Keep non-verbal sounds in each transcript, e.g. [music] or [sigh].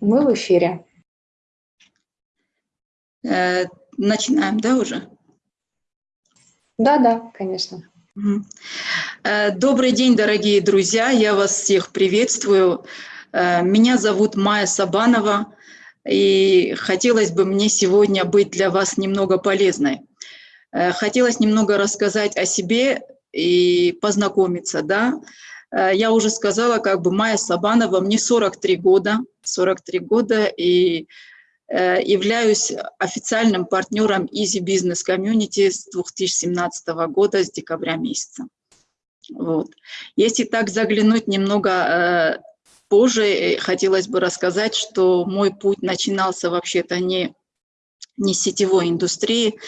Мы в эфире. Э, начинаем, да, уже? Да, да, конечно. Э, добрый день, дорогие друзья, я вас всех приветствую. Э, меня зовут Майя Сабанова, и хотелось бы мне сегодня быть для вас немного полезной. Хотелось немного рассказать о себе и познакомиться, да, я уже сказала, как бы Майя Сабанова, мне 43 года, 43 года, и э, являюсь официальным партнером Easy Business Community с 2017 года, с декабря месяца. Вот. Если так заглянуть немного э, позже, хотелось бы рассказать, что мой путь начинался вообще-то не, не с сетевой индустрии,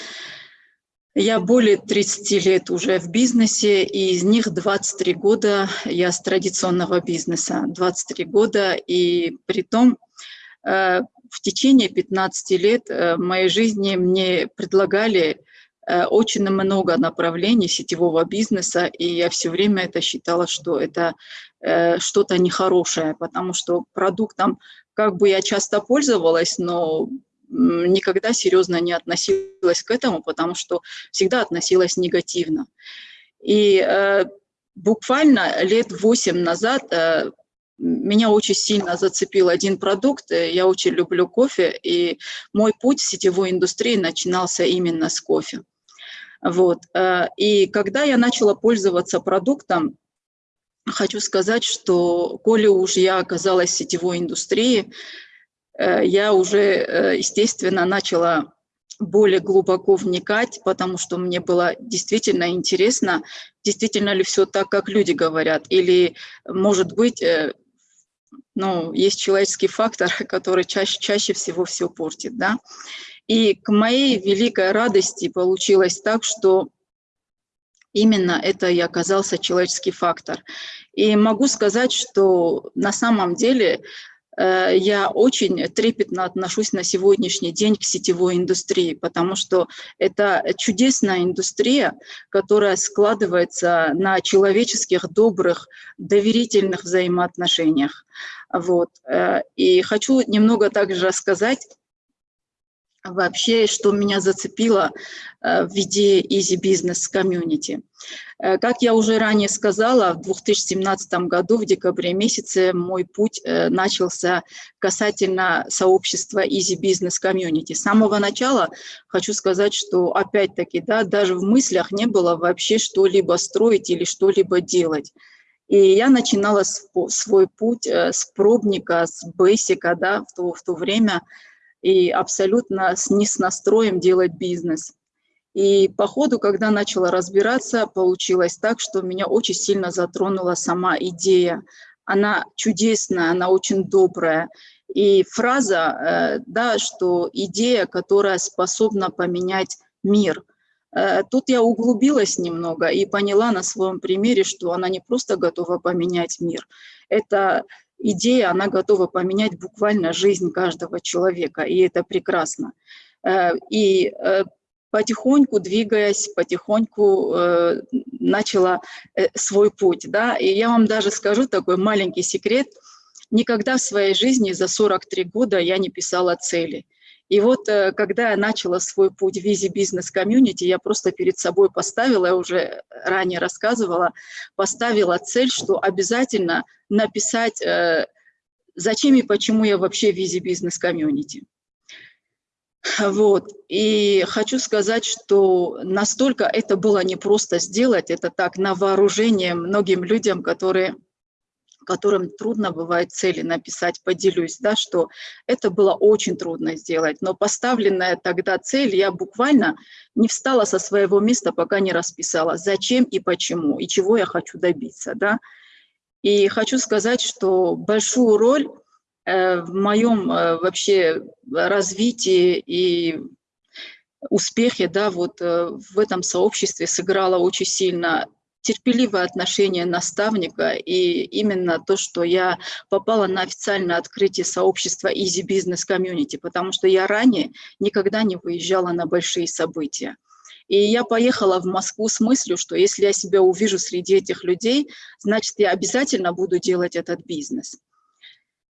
я более 30 лет уже в бизнесе, и из них 23 года я с традиционного бизнеса. 23 года, и при том э, в течение 15 лет э, моей жизни мне предлагали э, очень много направлений сетевого бизнеса, и я все время это считала, что это что-то нехорошее, потому что продуктом как бы я часто пользовалась, но никогда серьезно не относилась к этому, потому что всегда относилась негативно. И э, буквально лет восемь назад э, меня очень сильно зацепил один продукт. Я очень люблю кофе, и мой путь в сетевой индустрии начинался именно с кофе. Вот. Э, и когда я начала пользоваться продуктом, хочу сказать, что коли уж я оказалась в сетевой индустрии, Э, я уже, э, естественно, начала более глубоко вникать, потому что мне было действительно интересно, действительно ли все так, как люди говорят, или, может быть, э, ну, есть человеческий фактор, [laughs] который чаще, чаще всего все портит, да. И к моей великой радости получилось так, что именно это и оказался человеческий фактор. И могу сказать, что на самом деле Э, я очень трепетно отношусь на сегодняшний день к сетевой индустрии, потому что это чудесная индустрия, которая складывается на человеческих, добрых, доверительных взаимоотношениях. Вот. Э, и хочу немного также рассказать вообще, что меня зацепило э, в виде Easy Business Community. Э, как я уже ранее сказала, в 2017 году, в декабре месяце, мой путь э, начался касательно сообщества Easy Business Community. С самого начала хочу сказать, что опять-таки, да, даже в мыслях не было вообще что-либо строить или что-либо делать. И я начинала свой путь с пробника, с бейсика, да, в то, в то время, и абсолютно с, не с настроем делать бизнес. И по ходу, когда начала разбираться, получилось так, что меня очень сильно затронула сама идея. Она чудесная, она очень добрая. И фраза, э, да, что идея, которая способна поменять мир. Э, тут я углубилась немного и поняла на своем примере, что она не просто готова поменять мир. Это идея, она готова поменять буквально жизнь каждого человека, и это прекрасно. Э, и э, потихоньку, двигаясь, потихоньку э, начала свой путь. Да? И я вам даже скажу такой маленький секрет. Никогда в своей жизни за 43 года я не писала цели. И вот когда я начала свой путь в Easy Business Community, я просто перед собой поставила, я уже ранее рассказывала, поставила цель, что обязательно написать, э, зачем и почему я вообще в Easy Business Community. Вот. И хочу сказать, что настолько это было непросто сделать, это так на вооружение многим людям, которые, которым трудно бывает цели написать, поделюсь, да, что это было очень трудно сделать. Но поставленная тогда цель, я буквально не встала со своего места, пока не расписала, зачем и почему, и чего я хочу добиться. Да. И хочу сказать, что большую роль э, в моем э, вообще развитии и успехе да, вот, э, в этом сообществе сыграло очень сильно терпеливое отношение наставника и именно то, что я попала на официальное открытие сообщества Easy Business Community, потому что я ранее никогда не выезжала на большие события. И я поехала в Москву с мыслью, что если я себя увижу среди этих людей, значит, я обязательно буду делать этот бизнес.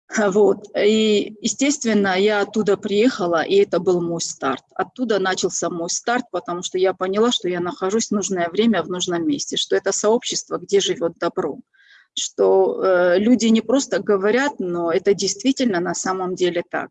[laughs] Вот. И, естественно, я оттуда приехала, и это был мой старт. Оттуда начался мой старт, потому что я поняла, что я нахожусь в нужное время в нужном месте, что это сообщество, где живет добро, что э, люди не просто говорят, но это действительно на самом деле так.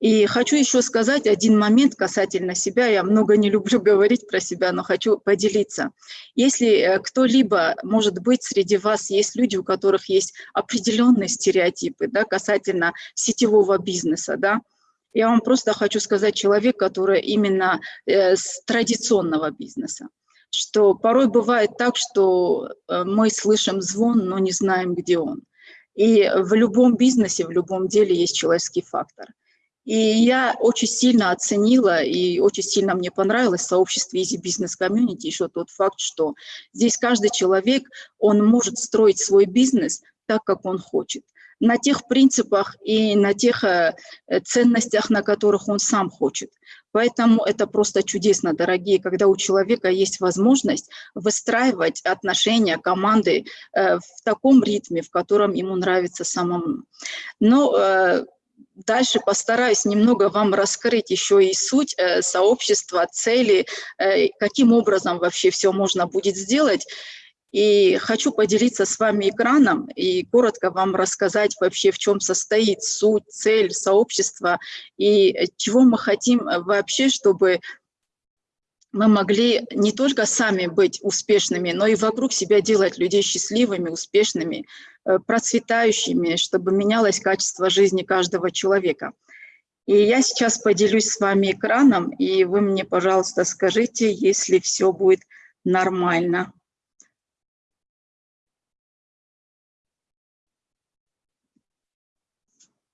И хочу еще сказать один момент касательно себя. Я много не люблю [laughs] говорить про себя, но хочу поделиться. Если э, кто-либо, может быть, среди вас есть люди, у которых есть определенные стереотипы да, касательно сетевого бизнеса, да, я вам просто хочу сказать человек, который именно э, с традиционного бизнеса что порой бывает так, что э, мы слышим звон, но не знаем, где он. И в любом бизнесе, в любом деле есть человеческий фактор. И я очень сильно оценила и очень сильно мне понравилось в сообществе Easy Business Community еще тот факт, что здесь каждый человек, он может строить свой бизнес так, как он хочет на тех принципах и на тех э, ценностях, на которых он сам хочет. Поэтому это просто чудесно, дорогие, когда у человека есть возможность выстраивать отношения команды э, в таком ритме, в котором ему нравится самому. Но э, дальше постараюсь немного вам раскрыть еще и суть э, сообщества, цели, э, каким образом вообще все можно будет сделать. И хочу поделиться с вами экраном и коротко вам рассказать вообще, в чем состоит суть, цель сообщества и чего мы хотим вообще, чтобы мы могли не только сами быть успешными, но и вокруг себя делать людей счастливыми, успешными, э, процветающими, чтобы менялось качество жизни каждого человека. И я сейчас поделюсь с вами экраном, и вы мне, пожалуйста, скажите, если все будет нормально.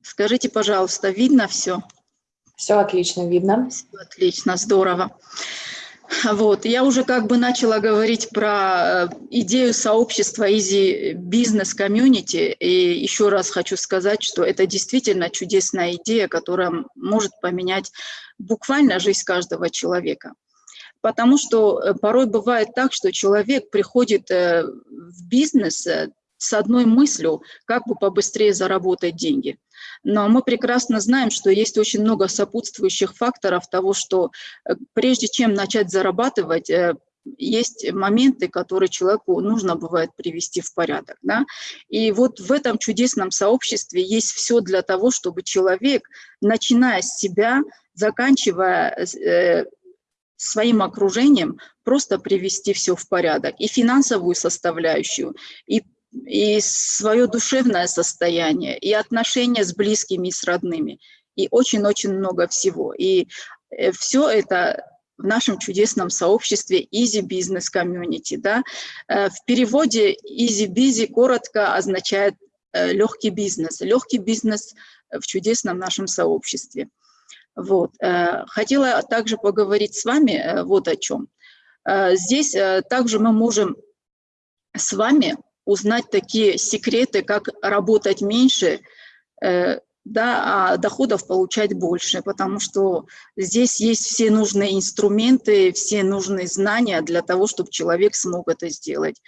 Скажите, пожалуйста, видно все? Все отлично видно. Все отлично, здорово. Вот, я уже как бы начала говорить про э, идею сообщества Easy Business Community, и еще раз хочу сказать, что это действительно чудесная идея, которая может поменять буквально жизнь каждого человека. Потому что э, порой бывает так, что человек приходит э, в бизнес с одной мыслью, как бы побыстрее заработать деньги. Но мы прекрасно знаем, что есть очень много сопутствующих факторов того, что э, прежде чем начать зарабатывать, э, есть моменты, которые человеку нужно бывает привести в порядок. Да? И вот в этом чудесном сообществе есть все для того, чтобы человек, начиная с себя, заканчивая э, своим окружением, просто привести все в порядок. И финансовую составляющую, и и свое душевное состояние, и отношения с близкими и с родными, и очень-очень много всего. И э, все это в нашем чудесном сообществе Easy Business Community. Да? Э, в переводе Easy Busy коротко означает э, легкий бизнес. Легкий бизнес в чудесном нашем сообществе. Вот. Хотела также поговорить с вами вот о чем. Здесь также мы можем с вами узнать такие секреты, как работать меньше, э, да, а доходов получать больше, потому что здесь есть все нужные инструменты, все нужные знания для того, чтобы человек смог это сделать.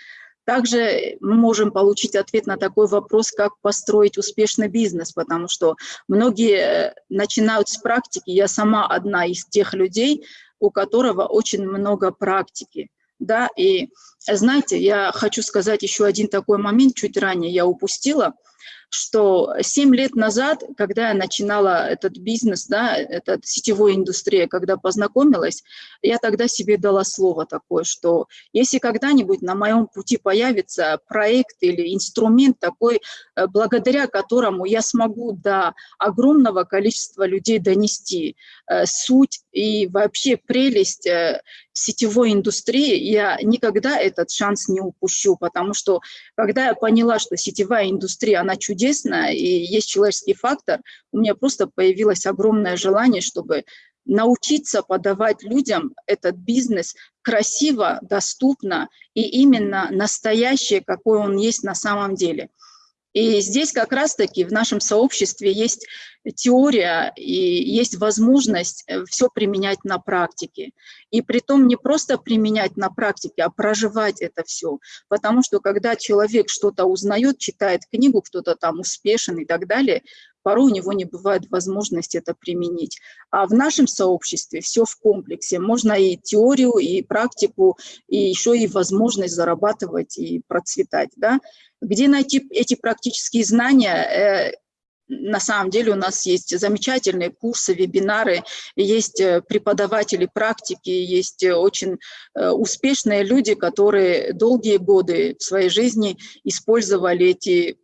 Также мы можем получить ответ на такой вопрос, как построить успешный бизнес, потому что многие э, начинают с практики. Я сама одна из тех людей, у которого очень много практики да, и знаете, я хочу сказать еще один такой момент, чуть ранее. Я упустила – что 7 лет назад, когда я начинала этот бизнес, да, эта сетевой индустрия, когда познакомилась, я тогда себе дала слово такое, что если когда-нибудь на моем пути появится проект или инструмент такой, э, благодаря которому я смогу до огромного количества людей донести э, суть и вообще прелесть э, сетевой индустрии, я никогда этот шанс не упущу, потому что когда я поняла, что сетевая индустрия, она чудесная и есть человеческий фактор, у меня просто появилось огромное желание, чтобы научиться подавать людям этот бизнес красиво, доступно и именно настоящее, какой он есть на самом деле. И здесь как раз-таки в нашем сообществе есть теория и есть возможность э, все применять на практике. И при том не просто применять на практике, а проживать это все. Потому что когда человек что-то узнает, читает книгу, кто-то там успешен и так далее, порой у него не бывает возможности это применить. А в нашем сообществе все в комплексе. Можно и теорию, и практику, и еще и возможность зарабатывать и процветать. Да? Где найти эти практические знания? Э, на самом деле у нас есть замечательные курсы, вебинары, есть э, преподаватели практики, есть э, очень успешные люди, которые долгие годы в своей жизни использовали эти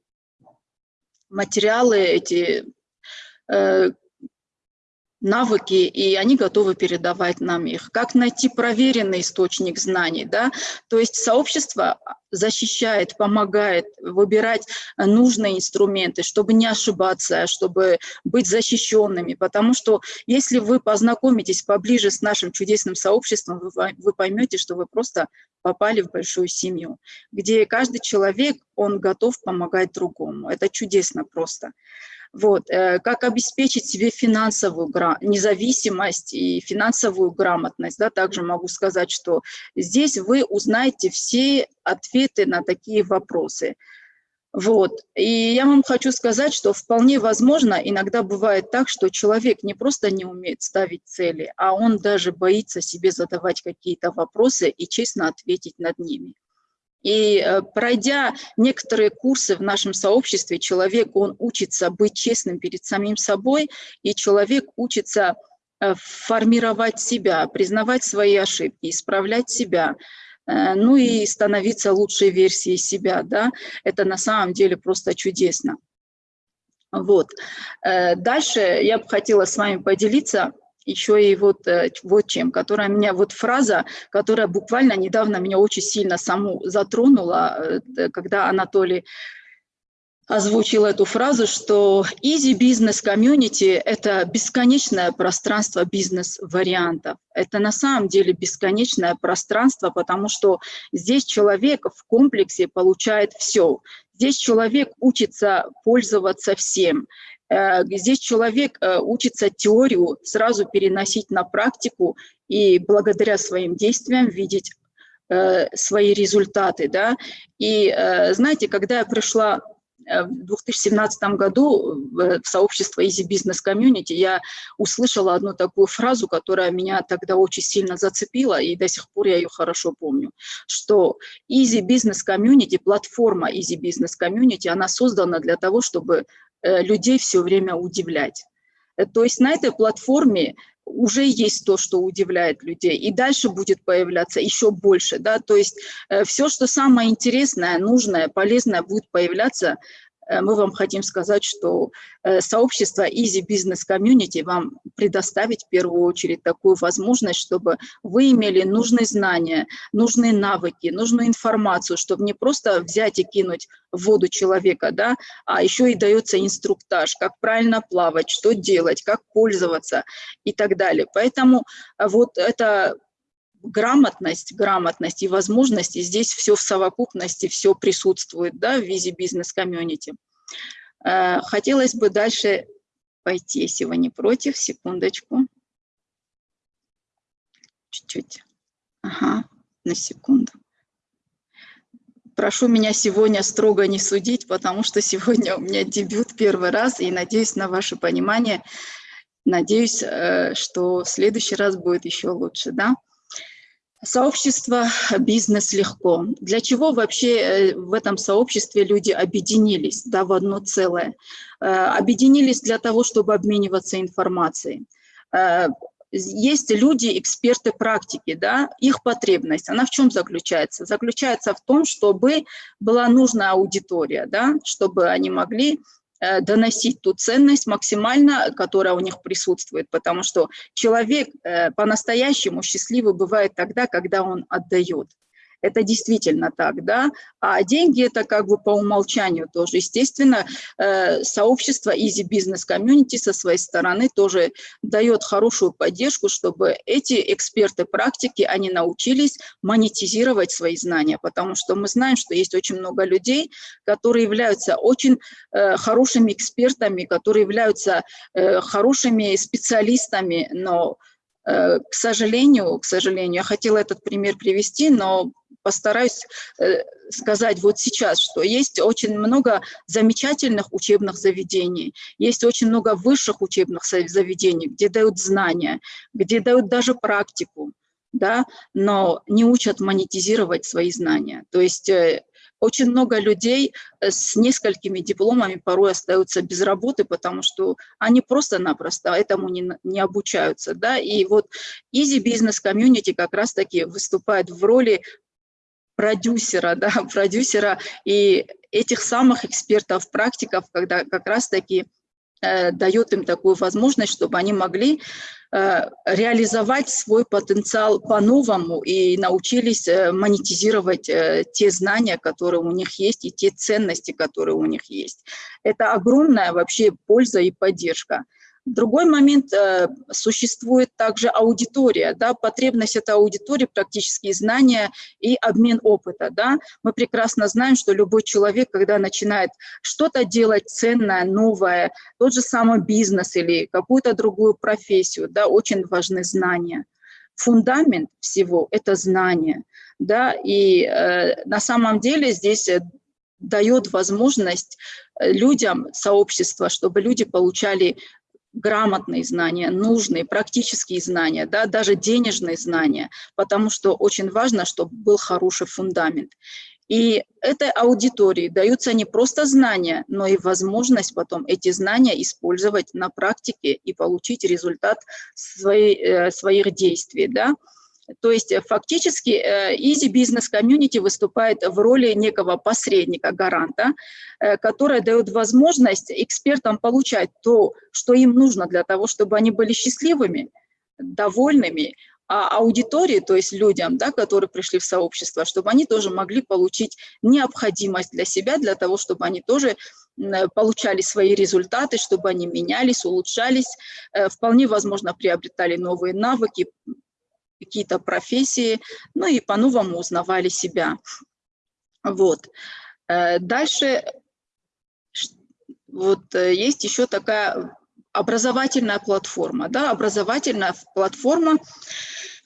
материалы, эти э, навыки, и они готовы передавать нам их. Как найти проверенный источник знаний, да? То есть сообщество защищает, помогает выбирать нужные инструменты, чтобы не ошибаться, чтобы быть защищенными, потому что если вы познакомитесь поближе с нашим чудесным сообществом, вы, вы поймете, что вы просто попали в большую семью, где каждый человек, он готов помогать другому. Это чудесно просто. Вот. Э, как обеспечить себе финансовую независимость и финансовую грамотность. Да? Также могу сказать, что здесь вы узнаете все ответы на такие вопросы. Вот. И я вам хочу сказать, что вполне возможно, иногда бывает так, что человек не просто не умеет ставить цели, а он даже боится себе задавать какие-то вопросы и честно ответить над ними. И э, пройдя некоторые курсы в нашем сообществе, человек, он учится быть честным перед самим собой, и человек учится э, формировать себя, признавать свои ошибки, исправлять себя, э, ну и становиться лучшей версией себя, да, это на самом деле просто чудесно. Вот. Дальше я бы хотела с вами поделиться еще и вот, э, вот чем, которая меня, вот фраза, которая буквально недавно меня очень сильно саму затронула, э, когда Анатолий озвучил эту фразу, что easy business community – это бесконечное пространство бизнес-вариантов. Это на самом деле бесконечное пространство, потому что здесь человек в комплексе получает все. Здесь человек учится пользоваться всем. Э, здесь человек э, учится теорию сразу переносить на практику и благодаря своим действиям видеть э, свои результаты. Да? И знаете, когда я пришла в 2017 году в сообщество Easy Business Community я услышала одну такую фразу, которая меня тогда очень сильно зацепила, и до сих пор я ее хорошо помню, что Easy Business Community, платформа Easy Business Community, она создана для того, чтобы людей все время удивлять. Э, то есть на этой платформе уже есть то, что удивляет людей, и дальше будет появляться еще больше. Да? То есть э, все, что самое интересное, нужное, полезное будет появляться Э, мы вам хотим сказать, что э, сообщество Easy Business Community вам предоставить в первую очередь такую возможность, чтобы вы имели нужные знания, нужные навыки, нужную информацию, чтобы не просто взять и кинуть в воду человека, да, а еще и дается инструктаж, как правильно плавать, что делать, как пользоваться и так далее. Поэтому э, вот это грамотность, грамотность и возможности, здесь все в совокупности, все присутствует да, в визе бизнес-комьюнити. Э, хотелось бы дальше пойти, если вы не против, секундочку. Чуть-чуть. Ага, на секунду. Прошу меня сегодня строго не судить, потому что сегодня у меня дебют первый раз, и надеюсь на ваше понимание. Надеюсь, э, что в следующий раз будет еще лучше. Да? Сообщество «Бизнес легко». Для чего вообще э, в этом сообществе люди объединились да, в одно целое? Э, объединились для того, чтобы обмениваться информацией. Э, есть люди, эксперты практики, да, их потребность, она в чем заключается? Заключается в том, чтобы была нужная аудитория, да, чтобы они могли доносить ту ценность максимально, которая у них присутствует, потому что человек э, по-настоящему счастливый бывает тогда, когда он отдает. Это действительно так, да. А деньги это как бы по умолчанию тоже. Естественно, э, сообщество Easy Business Community со своей стороны тоже дает хорошую поддержку, чтобы эти эксперты практики, они научились монетизировать свои знания, потому что мы знаем, что есть очень много людей, которые являются очень э, хорошими экспертами, которые являются э, хорошими специалистами, но К сожалению, к сожалению, я хотела этот пример привести, но постараюсь сказать вот сейчас, что есть очень много замечательных учебных заведений, есть очень много высших учебных заведений, где дают знания, где дают даже практику, да, но не учат монетизировать свои знания. То есть э, очень много людей э, с несколькими дипломами порой остаются без работы, потому что они просто-напросто этому не, не обучаются. Да? И вот Easy Business Community как раз-таки выступает в роли продюсера, да, [laughs] продюсера и этих самых экспертов, практиков, когда как раз-таки э, дает им такую возможность, чтобы они могли э, реализовать свой потенциал по-новому и научились э, монетизировать э, те знания, которые у них есть, и те ценности, которые у них есть. Это огромная вообще польза и поддержка. Другой момент, э, существует также аудитория, да, потребность этой аудитории, практические знания и обмен опыта. Да. Мы прекрасно знаем, что любой человек, когда начинает что-то делать ценное, новое, тот же самый бизнес или какую-то другую профессию, да, очень важны знания. Фундамент всего – это знания. Да, и э, на самом деле здесь э, дает возможность э, людям, сообщества, чтобы люди получали грамотные знания, нужные, практические знания, да, даже денежные знания, потому что очень важно, чтобы был хороший фундамент. И этой аудитории даются не просто знания, но и возможность потом эти знания использовать на практике и получить результат своей, э, своих действий. Да? То есть э, фактически э, Easy Business Community выступает в роли некого посредника, гаранта, э, которая дает возможность экспертам получать то, что им нужно для того, чтобы они были счастливыми, довольными, а аудитории, то есть людям, да, которые пришли в сообщество, чтобы они тоже могли получить необходимость для себя, для того, чтобы они тоже получали свои результаты, чтобы они менялись, улучшались, вполне возможно приобретали новые навыки, какие-то профессии, ну и по-новому узнавали себя. Вот. Э, дальше вот э, есть еще такая образовательная платформа, да, образовательная платформа,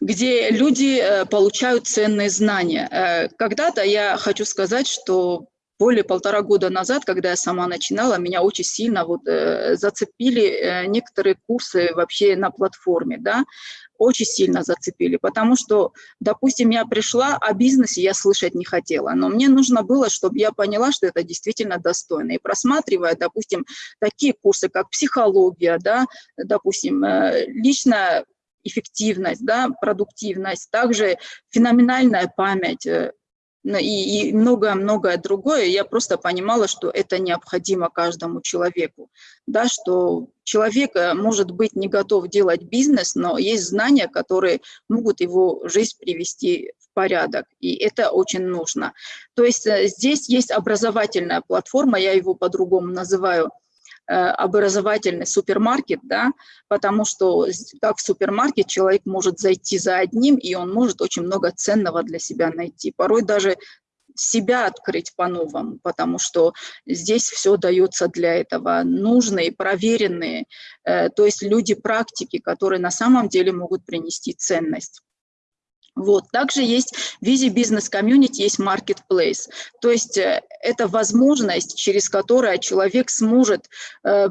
где люди э, получают ценные знания. Когда-то я хочу сказать, что более полтора года назад, когда я сама начинала, меня очень сильно вот, э, зацепили э, некоторые курсы вообще на платформе, да, очень сильно зацепили, потому что, допустим, я пришла, о бизнесе я слышать не хотела, но мне нужно было, чтобы я поняла, что это действительно достойно. И просматривая, допустим, такие курсы, как психология, да, допустим, э, личная эффективность, да, продуктивность, также феноменальная память, э, и многое-многое другое, я просто понимала, что это необходимо каждому человеку, да, что человек э, может быть не готов делать бизнес, но есть знания, которые могут его жизнь привести в порядок, и это очень нужно. То есть э, здесь есть образовательная платформа, я его по-другому называю – образовательный супермаркет, да, потому что как в супермаркет человек может зайти за одним, и он может очень много ценного для себя найти. Порой даже себя открыть по-новому, потому что здесь все дается для этого. Нужные, проверенные, э, то есть люди практики, которые на самом деле могут принести ценность. Вот. Также есть в Easy Business Community, есть Marketplace. То есть э, это возможность, через которую человек сможет э,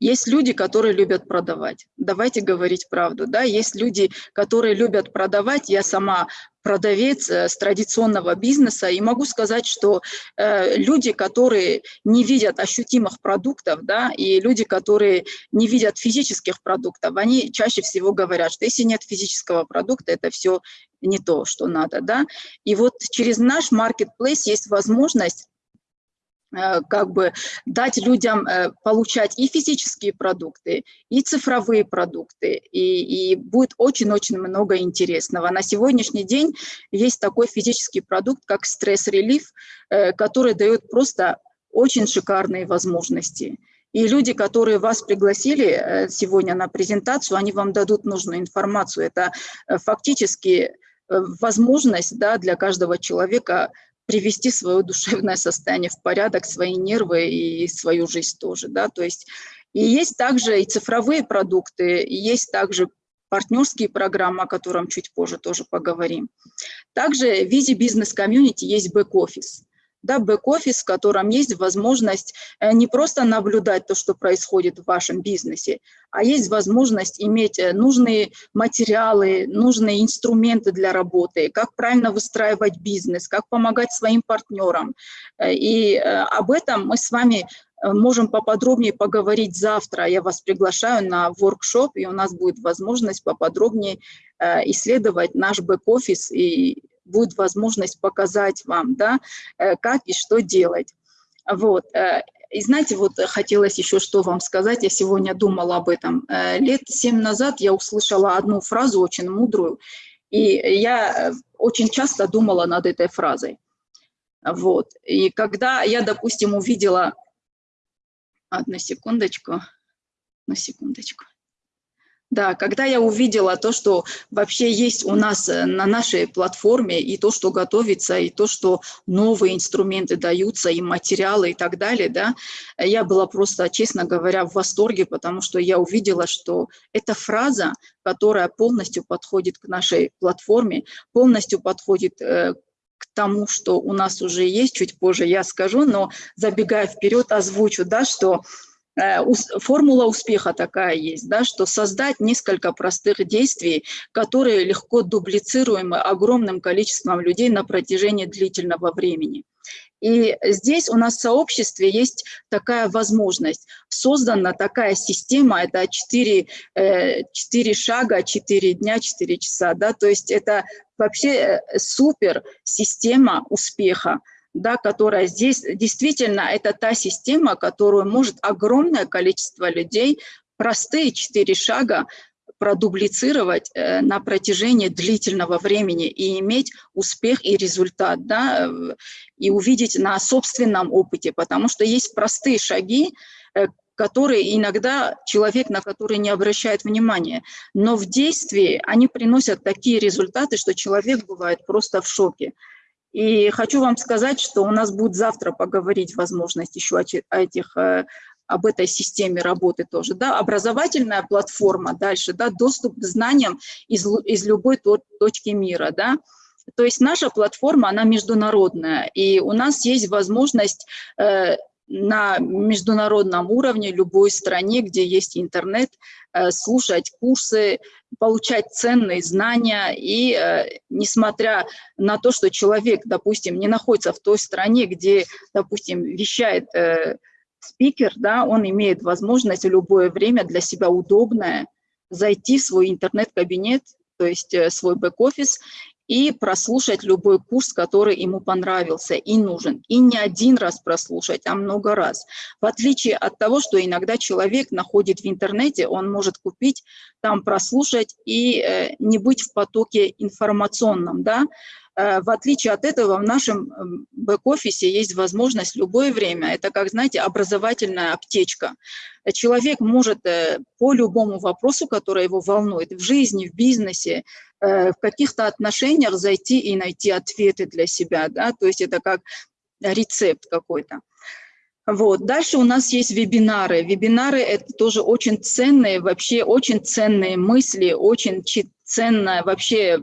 есть люди, которые любят продавать. Давайте говорить правду. Да? Есть люди, которые любят продавать. Я сама продавец э, с традиционного бизнеса, и могу сказать, что э, люди, которые не видят ощутимых продуктов, да, и люди, которые не видят физических продуктов, они чаще всего говорят, что если нет физического продукта, это все не то, что надо. Да? И вот через наш marketplace есть возможность как бы дать людям э, получать и физические продукты, и цифровые продукты, и, и будет очень-очень много интересного. На сегодняшний день есть такой физический продукт, как стресс-релиф, э, который дает просто очень шикарные возможности. И люди, которые вас пригласили сегодня на презентацию, они вам дадут нужную информацию. Это фактически возможность да, для каждого человека привести свое душевное состояние в порядок, свои нервы и свою жизнь тоже. Да? То есть и есть также и цифровые продукты, и есть также партнерские программы, о котором чуть позже тоже поговорим. Также в Визи Business Community есть бэк-офис да, бэк-офис, в котором есть возможность э, не просто наблюдать то, что происходит в вашем бизнесе, а есть возможность иметь э, нужные материалы, нужные инструменты для работы, как правильно выстраивать бизнес, как помогать своим партнерам. Э, и об этом мы с вами можем поподробнее поговорить завтра. Я вас приглашаю на воркшоп, и у нас будет возможность поподробнее исследовать наш бэк-офис и будет возможность показать вам, да, э, как и что делать. Вот. Э, и знаете, вот хотелось еще что вам сказать, я сегодня думала об этом. Э, лет семь назад я услышала одну фразу очень мудрую, и я очень часто думала над этой фразой. Вот. И когда я, допустим, увидела... Одну секундочку, одну секундочку. Да, когда я увидела то, что вообще есть у нас э, на нашей платформе, и то, что готовится, и то, что новые инструменты даются, и материалы, и так далее, да, я была просто, честно говоря, в восторге, потому что я увидела, что эта фраза, которая полностью подходит к нашей платформе, полностью подходит э, к тому, что у нас уже есть, чуть позже я скажу, но забегая вперед, озвучу, да, что формула успеха такая есть, да, что создать несколько простых действий, которые легко дублицируемы огромным количеством людей на протяжении длительного времени. И здесь у нас в сообществе есть такая возможность. Создана такая система, это 4, 4 э, шага, 4 дня, 4 часа. Да? То есть это вообще э, супер система успеха да, которая здесь действительно это та система, которую может огромное количество людей простые четыре шага продублицировать э, на протяжении длительного времени и иметь успех и результат, да, и увидеть на собственном опыте, потому что есть простые шаги, э, которые иногда человек, на которые не обращает внимания, но в действии они приносят такие результаты, что человек бывает просто в шоке. И хочу вам сказать, что у нас будет завтра поговорить возможность еще о этих э, об этой системе работы тоже, да, образовательная платформа дальше, да, доступ к знаниям из, из любой точки мира, да, то есть наша платформа, она международная, и у нас есть возможность э, на международном уровне, любой стране, где есть интернет, э, слушать курсы, получать ценные знания. И э, несмотря на то, что человек, допустим, не находится в той стране, где, допустим, вещает э, спикер, да, он имеет возможность в любое время для себя удобное зайти в свой интернет-кабинет, то есть свой бэк-офис, и прослушать любой курс, который ему понравился и нужен. И не один раз прослушать, а много раз. В отличие от того, что иногда человек находит в интернете, он может купить, там прослушать и э, не быть в потоке информационном. Да? Э, в отличие от этого, в нашем эм, бэк-офисе есть возможность любое время, это как, знаете, образовательная аптечка. Человек может э, по любому вопросу, который его волнует, в жизни, в бизнесе, Э, в каких-то отношениях зайти и найти ответы для себя, да, то есть это как рецепт какой-то. Вот. Дальше у нас есть вебинары. Вебинары – это тоже очень ценные, вообще очень ценные мысли, очень ценная вообще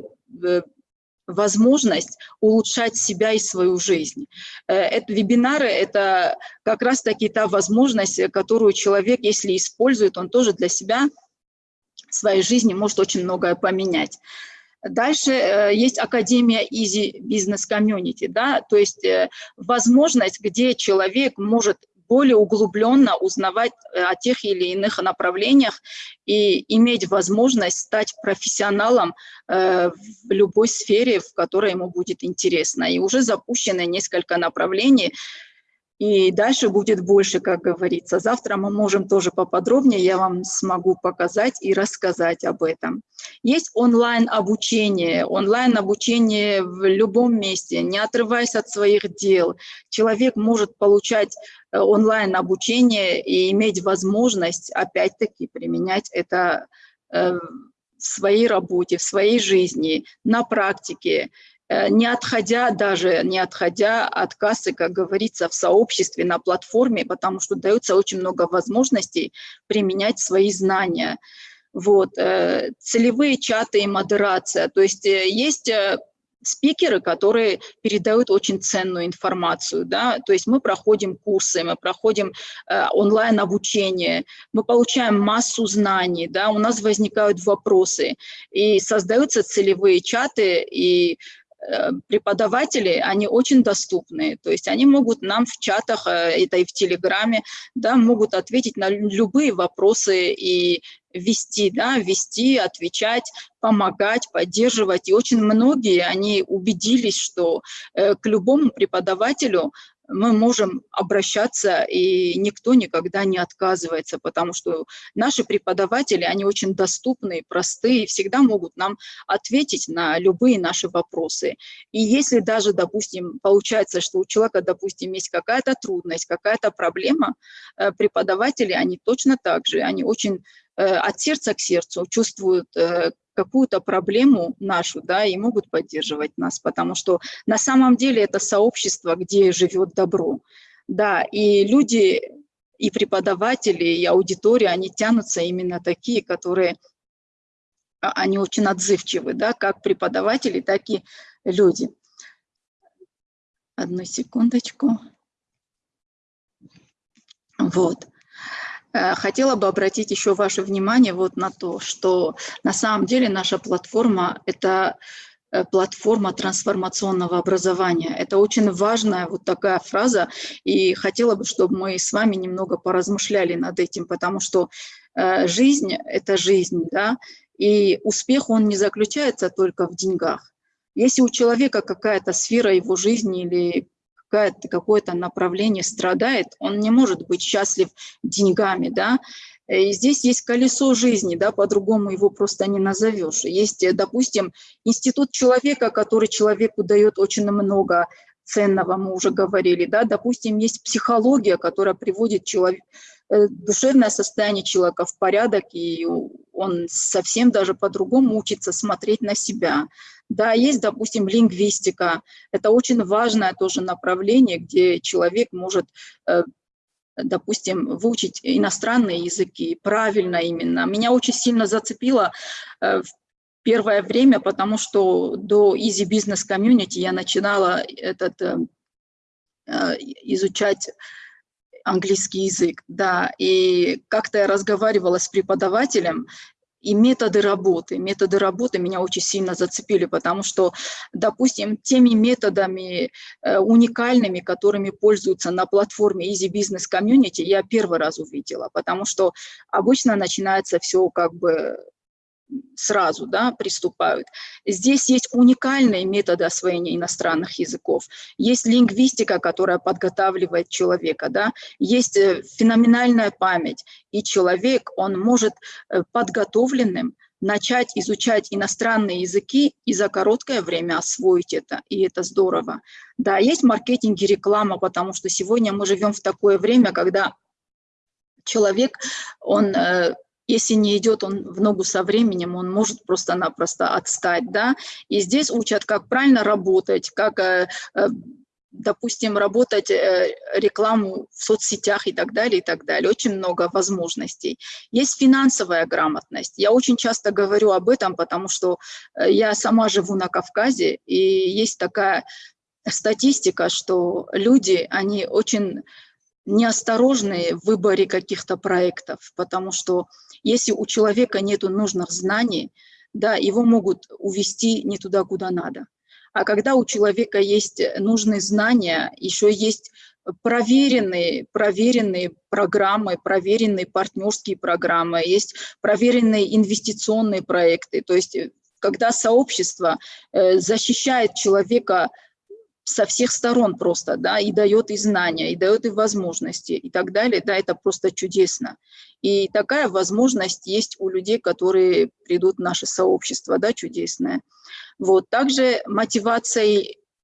возможность улучшать себя и свою жизнь. Э, это, вебинары – это как раз-таки та возможность, которую человек, если использует, он тоже для себя – своей жизни может очень многое поменять. Дальше э, есть Академия Easy Business Community, да, то есть э, возможность, где человек может более углубленно узнавать э, о тех или иных направлениях и иметь возможность стать профессионалом в любой сфере, в которой ему будет интересно. И уже запущены несколько направлений, и дальше будет больше, как говорится. Завтра мы можем тоже поподробнее, я вам смогу показать и рассказать об этом. Есть онлайн-обучение, онлайн-обучение в любом месте, не отрываясь от своих дел. Человек может получать э, онлайн-обучение и иметь возможность, опять-таки, применять это э, в своей работе, в своей жизни, на практике. Э, не отходя даже, не отходя от кассы, как говорится, в сообществе, на платформе, потому что дается очень много возможностей применять свои знания. Вот, э, целевые чаты и модерация. То есть э, есть э, спикеры, которые передают очень ценную информацию, да, то есть мы проходим курсы, мы проходим э, онлайн-обучение, мы получаем массу знаний, да, у нас возникают вопросы, и создаются целевые чаты, и Э, преподаватели, они очень доступны, то есть они могут нам в чатах, э, это и в Телеграме, да, могут ответить на любые вопросы и вести, да, вести, отвечать, помогать, поддерживать. И очень многие, они убедились, что э, к любому преподавателю мы можем обращаться, и никто никогда не отказывается, потому что наши преподаватели, они очень доступные, простые, всегда могут нам ответить на любые наши вопросы. И если даже, допустим, получается, что у человека, допустим, есть какая-то трудность, какая-то проблема, э, преподаватели, они точно так же, они очень от сердца к сердцу чувствуют, э, какую-то проблему нашу, да, и могут поддерживать нас, потому что на самом деле это сообщество, где живет добро, да, и люди, и преподаватели, и аудитория, они тянутся именно такие, которые, а, они очень отзывчивы, да, как преподаватели, так и люди. Одну секундочку. Вот. Э, хотела бы обратить еще ваше внимание вот на то, что на самом деле наша платформа – это э, платформа трансформационного образования. Это очень важная вот такая фраза, и хотела бы, чтобы мы с вами немного поразмышляли над этим, потому что э, жизнь – это жизнь, да, и успех, он не заключается только в деньгах. Если у человека какая-то сфера его жизни или какое-то направление страдает, он не может быть счастлив деньгами, да, и здесь есть колесо жизни, да, по-другому его просто не назовешь. Есть, допустим, институт человека, который человеку дает очень много ценного, мы уже говорили, да, допустим, есть психология, которая приводит человек, э, душевное состояние человека в порядок, и он совсем даже по-другому учится смотреть на себя. Да, есть, допустим, лингвистика. Это очень важное тоже направление, где человек может, э, допустим, выучить иностранные языки, правильно именно. Меня очень сильно зацепило э, в первое время, потому что до Easy Business Community я начинала этот, э, изучать английский язык, да, и как-то я разговаривала с преподавателем, и методы работы. Методы работы меня очень сильно зацепили, потому что, допустим, теми методами э, уникальными, которыми пользуются на платформе Easy Business Community, я первый раз увидела, потому что обычно начинается все как бы сразу да, приступают. Здесь есть уникальные методы освоения иностранных языков. Есть лингвистика, которая подготавливает человека. Да? Есть э, феноменальная память. И человек, он может э, подготовленным начать изучать иностранные языки и за короткое время освоить это, и это здорово. Да, есть маркетинг и реклама, потому что сегодня мы живем в такое время, когда человек, он э, если не идет он в ногу со временем, он может просто-напросто отстать, да, и здесь учат, как правильно работать, как, э, э, допустим, работать э, рекламу в соцсетях и так далее, и так далее, очень много возможностей. Есть финансовая грамотность, я очень часто говорю об этом, потому что я сама живу на Кавказе, и есть такая статистика, что люди, они очень неосторожные в выборе каких-то проектов, потому что если у человека нет нужных знаний, да, его могут увести не туда, куда надо. А когда у человека есть нужные знания, еще есть проверенные, проверенные программы, проверенные партнерские программы, есть проверенные инвестиционные проекты. То есть когда сообщество э, защищает человека со всех сторон просто, да, и дает и знания, и дает и возможности, и так далее, да, это просто чудесно. И такая возможность есть у людей, которые придут в наше сообщество, да, чудесное. Вот, также мотивация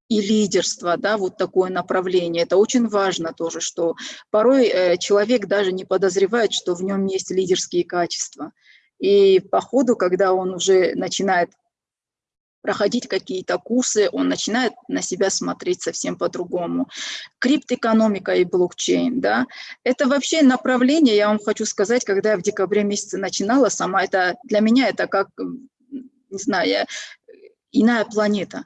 и лидерство, да, вот такое направление, это очень важно тоже, что порой э, человек даже не подозревает, что в нем есть лидерские качества. И по ходу, когда он уже начинает проходить какие-то курсы, он начинает на себя смотреть совсем по-другому. Криптоэкономика и блокчейн, да, это вообще направление, я вам хочу сказать, когда я в декабре месяце начинала сама, это для меня это как, не знаю, я, иная планета.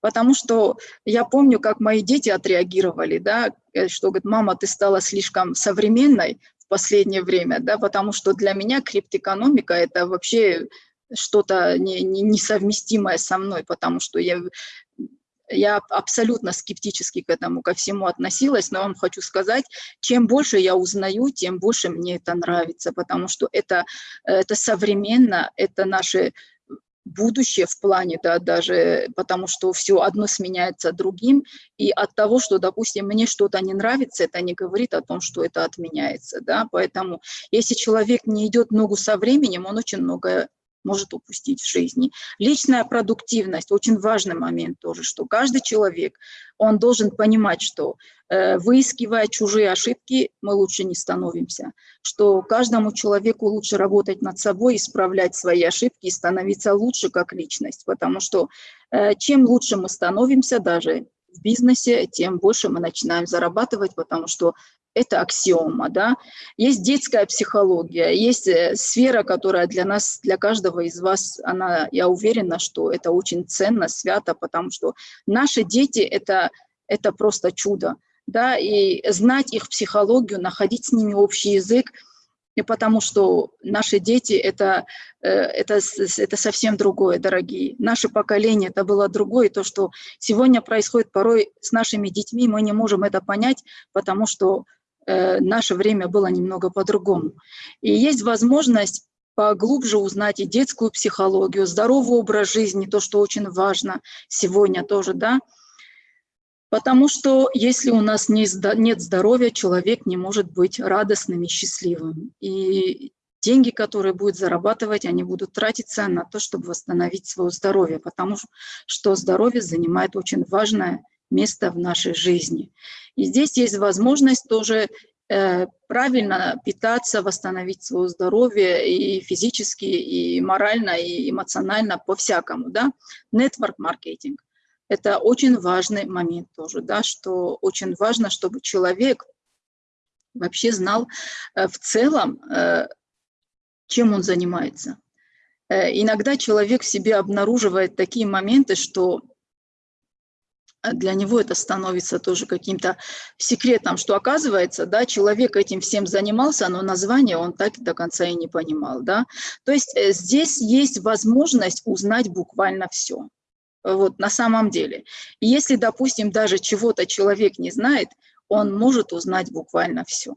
Потому что я помню, как мои дети отреагировали, да, э, что, говорит, мама, ты стала слишком современной в последнее время, да, потому что для меня криптоэкономика – это вообще что-то не, не, несовместимое со мной, потому что я, я абсолютно скептически к этому, ко всему относилась, но вам хочу сказать, чем больше я узнаю, тем больше мне это нравится, потому что это, это современно, это наши будущее в плане, да, даже потому что все одно сменяется другим, и от того, что, допустим, мне что-то не нравится, это не говорит о том, что это отменяется, да, поэтому если человек не идет ногу со временем, он очень многое может упустить в жизни. Личная продуктивность – очень важный момент тоже, что каждый человек, он должен понимать, что э, выискивая чужие ошибки, мы лучше не становимся, что каждому человеку лучше работать над собой, исправлять свои ошибки и становиться лучше как личность, потому что э, чем лучше мы становимся даже в бизнесе, тем больше мы начинаем зарабатывать, потому что это аксиома, да. Есть детская психология, есть э, сфера, которая для нас, для каждого из вас, она, я уверена, что это очень ценно, свято, потому что наши дети это, – это просто чудо, да, и знать их психологию, находить с ними общий язык, и потому что наши дети это, э, это, это совсем другое, дорогие. Наше поколение это было другое, то, что сегодня происходит порой с нашими детьми, мы не можем это понять, потому что наше время было немного по-другому. И есть возможность поглубже узнать и детскую психологию, здоровый образ жизни, то, что очень важно сегодня тоже, да, потому что если у нас нет здоровья, человек не может быть радостным и счастливым. И деньги, которые будет зарабатывать, они будут тратиться на то, чтобы восстановить свое здоровье, потому что здоровье занимает очень важное место в нашей жизни. И здесь есть возможность тоже э, правильно питаться, восстановить свое здоровье и физически, и морально, и эмоционально, по-всякому. Да? Network маркетинг – это очень важный момент тоже, да, что очень важно, чтобы человек вообще знал э, в целом, э, чем он занимается. Иногда человек в себе обнаруживает такие моменты, что для него это становится тоже каким-то секретом, что оказывается, да, человек этим всем занимался, но название он так до конца и не понимал, да. То есть э, здесь есть возможность узнать буквально все, вот на самом деле. И если, допустим, даже чего-то человек не знает, он может узнать буквально все.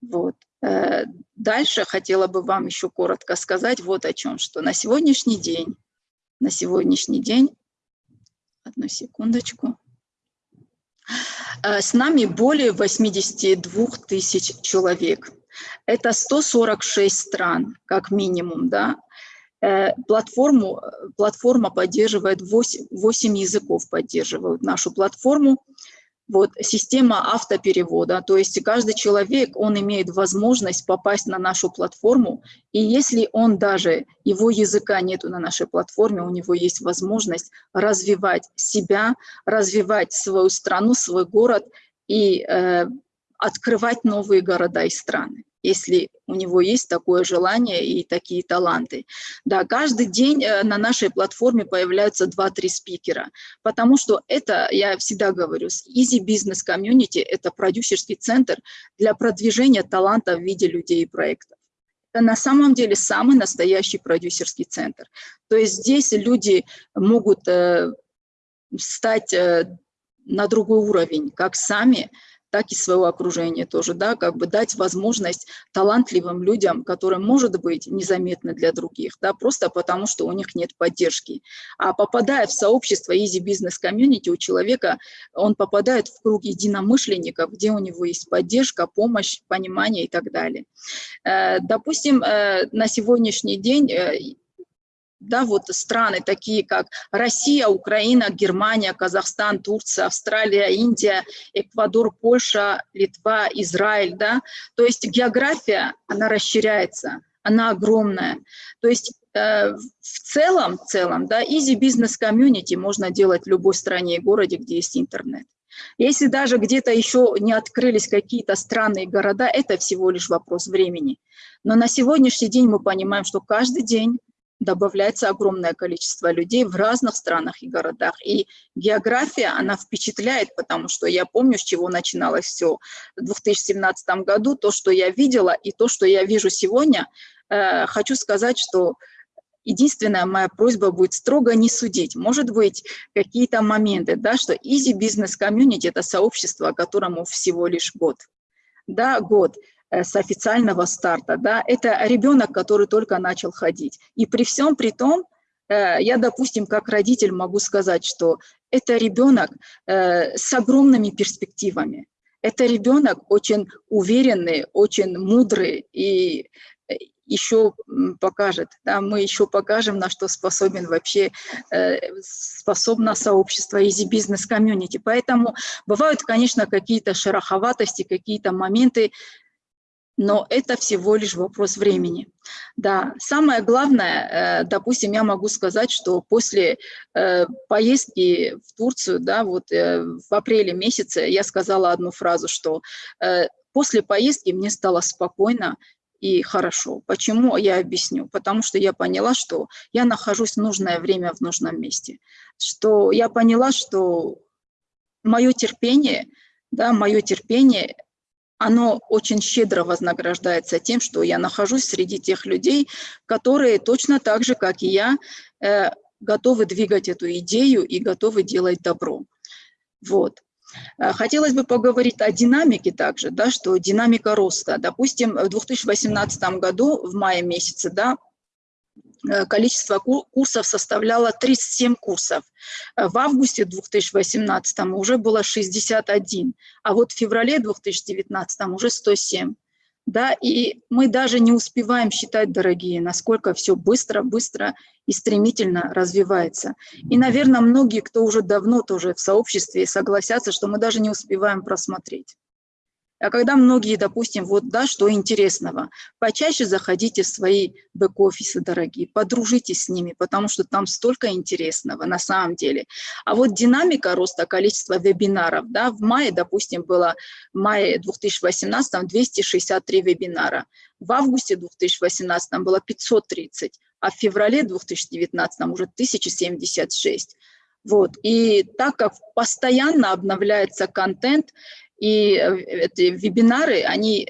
Вот. Э, дальше хотела бы вам еще коротко сказать вот о чем, что на сегодняшний день, на сегодняшний день Одну секундочку. Э, с нами более 82 тысяч человек. Это 146 стран, как минимум, да. Э, платформу, платформа поддерживает 8, 8 языков, поддерживают нашу платформу вот, система автоперевода, то есть каждый человек, он имеет возможность попасть на нашу платформу, и если он даже, его языка нету на нашей платформе, у него есть возможность развивать себя, развивать свою страну, свой город и э, открывать новые города и страны если у него есть такое желание и такие таланты. Да, каждый день э, на нашей платформе появляются 2-3 спикера, потому что это, я всегда говорю, Easy Business Community – это продюсерский центр для продвижения таланта в виде людей и проектов. Это на самом деле самый настоящий продюсерский центр. То есть здесь люди могут э, стать э, на другой уровень, как сами, так и своего окружения тоже, да, как бы дать возможность талантливым людям, которые, может быть, незаметны для других, да, просто потому что у них нет поддержки. А попадая в сообщество Easy Business Community, у человека, он попадает в круг единомышленников, где у него есть поддержка, помощь, понимание и так далее. Э, допустим, э, на сегодняшний день э, да, вот страны такие, как Россия, Украина, Германия, Казахстан, Турция, Австралия, Индия, Эквадор, Польша, Литва, Израиль, да, то есть география, она расширяется, она огромная. То есть э, в целом, в целом, да, easy business community можно делать в любой стране и городе, где есть интернет. Если даже где-то еще не открылись какие-то странные города, это всего лишь вопрос времени. Но на сегодняшний день мы понимаем, что каждый день добавляется огромное количество людей в разных странах и городах. И география, она впечатляет, потому что я помню, с чего начиналось все в 2017 году, то, что я видела, и то, что я вижу сегодня. Э, хочу сказать, что единственная моя просьба будет строго не судить. Может быть, какие-то моменты, да, что Easy Business Community – это сообщество, которому всего лишь год. Да, год. Э, с официального старта, да, это ребенок, который только начал ходить. И при всем при том, э, я, допустим, как родитель могу сказать, что это ребенок э, с огромными перспективами. Это ребенок очень уверенный, очень мудрый и еще покажет, да, мы еще покажем, на что способен вообще, способно сообщество Business Community. Поэтому бывают, конечно, какие-то шероховатости, какие-то моменты, но это всего лишь вопрос времени. Да, самое главное, э, допустим, я могу сказать, что после э, поездки в Турцию, да, вот э, в апреле месяце я сказала одну фразу, что после поездки мне стало спокойно и хорошо. Почему, я объясню. Потому что я поняла, что я нахожусь в нужное время в нужном месте. Что я поняла, что мое терпение, да, мое терпение оно очень щедро вознаграждается тем, что я нахожусь среди тех людей, которые точно так же, как и я, э, готовы двигать эту идею и готовы делать добро. Вот. Э, хотелось бы поговорить о динамике также, да, что динамика роста. Допустим, в 2018 году, в мае месяце, да, количество курсов составляло 37 курсов. Э, в августе 2018 уже было 61, а вот в феврале 2019 уже 107. Да, и мы даже не успеваем считать, дорогие, насколько все быстро, быстро и стремительно развивается. И, наверное, многие, кто уже давно тоже в сообществе, согласятся, что мы даже не успеваем просмотреть. А когда многие, допустим, вот, да, что интересного, почаще заходите в свои бэк-офисы, дорогие, подружитесь с ними, потому что там столько интересного на самом деле. А вот динамика роста количества вебинаров, да, в мае, допустим, было, в мае 2018 263 вебинара, в августе 2018 было 530, а в феврале 2019 уже 1076. Вот. И так как постоянно обновляется контент, и э, эти вебинары, они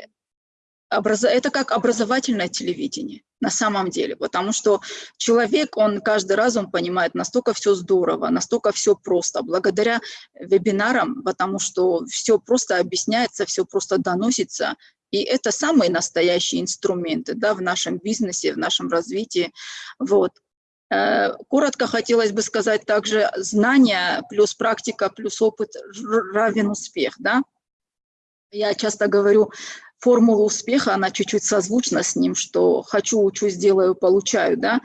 образ... это как образовательное телевидение на самом деле, потому что человек, он каждый раз, он понимает, настолько все здорово, настолько все просто, благодаря вебинарам, потому что все просто объясняется, все просто доносится, и это самые настоящие инструменты да, в нашем бизнесе, в нашем развитии. Вот. Э, коротко хотелось бы сказать также, знания плюс практика плюс опыт равен успех. Да? Я часто говорю, формула успеха, она чуть-чуть созвучна с ним, что хочу, учусь, делаю, получаю, да,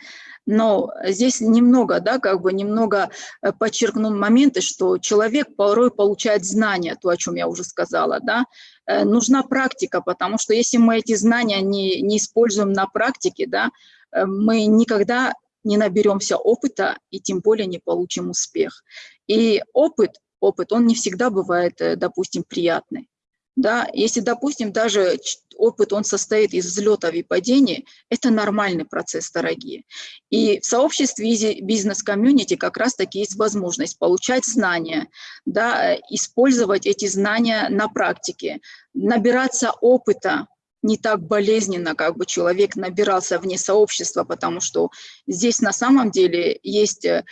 но здесь немного, да, как бы немного э, подчеркну моменты, что человек порой получает знания, то, о чем я уже сказала, да, э, нужна практика, потому что если мы эти знания не, не используем на практике, да, мы никогда не наберемся опыта и тем более не получим успех. И опыт, опыт, он не всегда бывает, допустим, приятный. Да, если, допустим, даже опыт, он состоит из взлетов и падений, это нормальный процесс, дорогие. И в сообществе бизнес-комьюнити как раз-таки есть возможность получать знания, да, использовать эти знания на практике, набираться опыта, не так болезненно, как бы человек набирался вне сообщества, потому что здесь на самом деле есть э,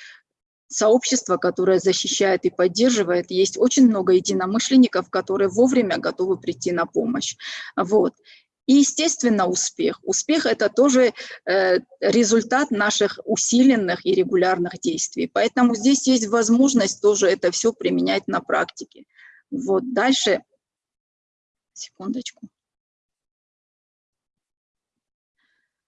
сообщество, которое защищает и поддерживает. Есть очень много единомышленников, которые вовремя готовы прийти на помощь. Вот. И, естественно, успех. Успех – это тоже э, результат наших усиленных и регулярных действий. Поэтому здесь есть возможность тоже это все применять на практике. Вот дальше, секундочку.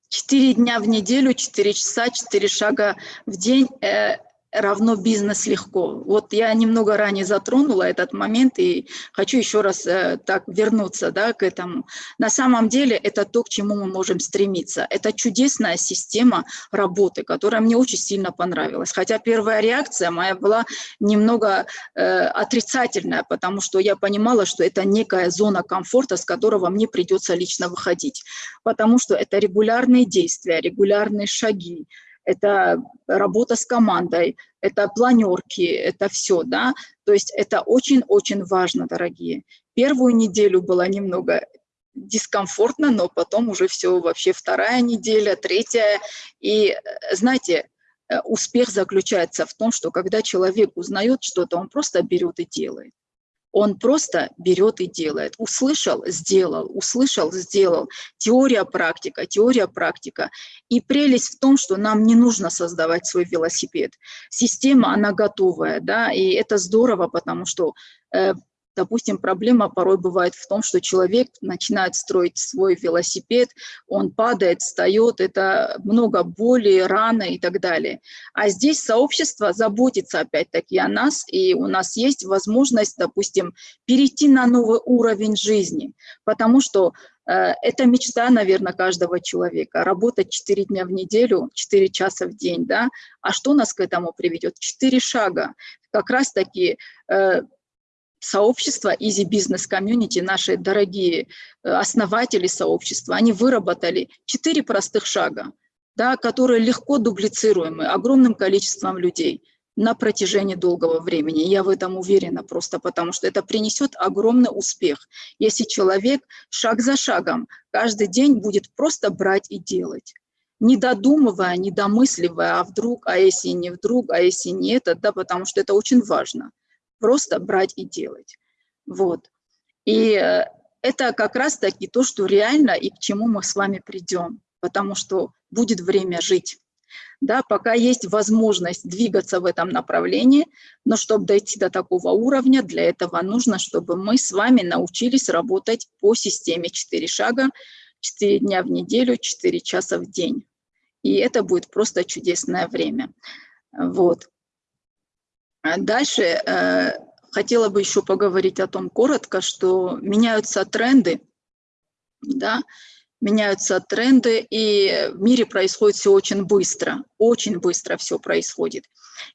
Четыре дня в неделю, четыре часа, четыре шага в день э, равно бизнес легко. Вот я немного ранее затронула этот момент и хочу еще раз э, так вернуться да, к этому. На самом деле это то, к чему мы можем стремиться. Это чудесная система работы, которая мне очень сильно понравилась. Хотя первая реакция моя была немного э, отрицательная, потому что я понимала, что это некая зона комфорта, с которого мне придется лично выходить. Потому что это регулярные действия, регулярные шаги, это работа с командой, это планерки, это все, да, то есть это очень-очень важно, дорогие. Первую неделю было немного дискомфортно, но потом уже все вообще вторая неделя, третья, и знаете, э, успех заключается в том, что когда человек узнает что-то, он просто берет и делает. Он просто берет и делает. Услышал, сделал, услышал, сделал. Теория, практика, теория, практика. И прелесть в том, что нам не нужно создавать свой велосипед. Система, она готовая, да, и это здорово, потому что э, Допустим, проблема порой бывает в том, что человек начинает строить свой велосипед, он падает, встает, это много боли, раны и так далее. А здесь сообщество заботится опять-таки о нас, и у нас есть возможность, допустим, перейти на новый уровень жизни, потому что э, это мечта, наверное, каждого человека. Работать 4 дня в неделю, 4 часа в день, да? А что нас к этому приведет? 4 шага. Как раз-таки э, сообщества Easy Business Community, наши дорогие э, основатели сообщества, они выработали четыре простых шага, да, которые легко дублицируемы огромным количеством людей на протяжении долгого времени. Я в этом уверена просто потому, что это принесет огромный успех, если человек шаг за шагом каждый день будет просто брать и делать не додумывая, не домысливая, а вдруг, а если не вдруг, а если не это, да, потому что это очень важно просто брать и делать. Вот. И э, это как раз-таки то, что реально и к чему мы с вами придем, потому что будет время жить. Да, пока есть возможность двигаться в этом направлении, но чтобы дойти до такого уровня, для этого нужно, чтобы мы с вами научились работать по системе 4 шага, 4 дня в неделю, 4 часа в день. И это будет просто чудесное время. Вот. А дальше э, хотела бы еще поговорить о том коротко, что меняются тренды, да, меняются тренды, и в мире происходит все очень быстро, очень быстро все происходит.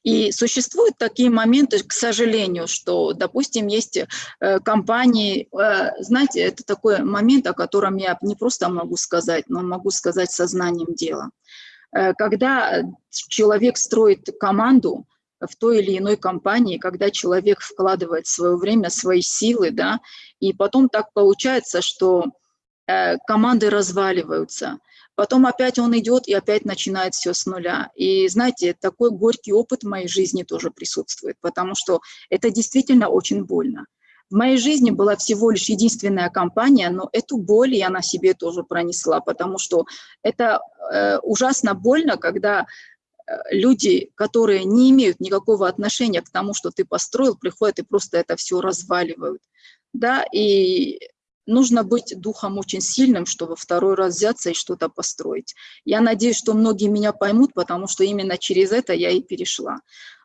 И существуют такие моменты, к сожалению, что, допустим, есть э, компании, э, знаете, это такой момент, о котором я не просто могу сказать, но могу сказать сознанием дела. Когда человек строит команду, в той или иной компании, когда человек вкладывает свое время, свои силы, да, и потом так получается, что э, команды разваливаются. Потом опять он идет и опять начинает все с нуля. И знаете, такой горький опыт в моей жизни тоже присутствует, потому что это действительно очень больно. В моей жизни была всего лишь единственная компания, но эту боль я на себе тоже пронесла, потому что это э, ужасно больно, когда люди, которые не имеют никакого отношения к тому, что ты построил, приходят и просто это все разваливают. Да, и нужно быть духом очень сильным, чтобы второй раз взяться и что-то построить. Я надеюсь, что многие меня поймут, потому что именно через это я и перешла.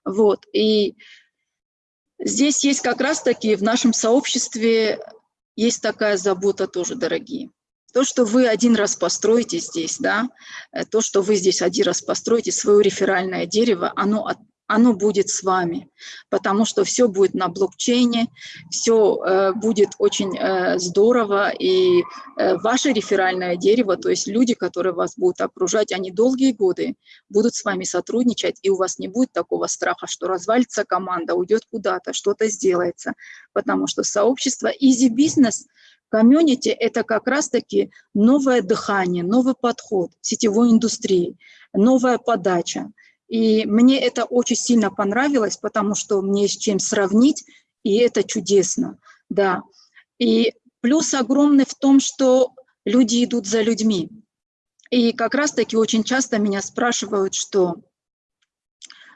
Вот, и здесь есть как раз-таки в нашем сообществе есть такая забота тоже, дорогие. То, что вы один раз построите здесь, да, э, то, что вы здесь один раз построите свое реферальное дерево, оно, оно будет с вами, потому что все будет на блокчейне, все э, будет очень э, здорово, и э, ваше реферальное дерево, то есть люди, которые вас будут окружать, они долгие годы будут с вами сотрудничать, и у вас не будет такого страха, что развалится команда, уйдет куда-то, что-то сделается, потому что сообщество Business – Комьюнити – это как раз-таки новое дыхание, новый подход сетевой индустрии, новая подача. И мне это очень сильно понравилось, потому что мне с чем сравнить, и это чудесно, да. И плюс огромный в том, что люди идут за людьми. И как раз-таки очень часто меня спрашивают, что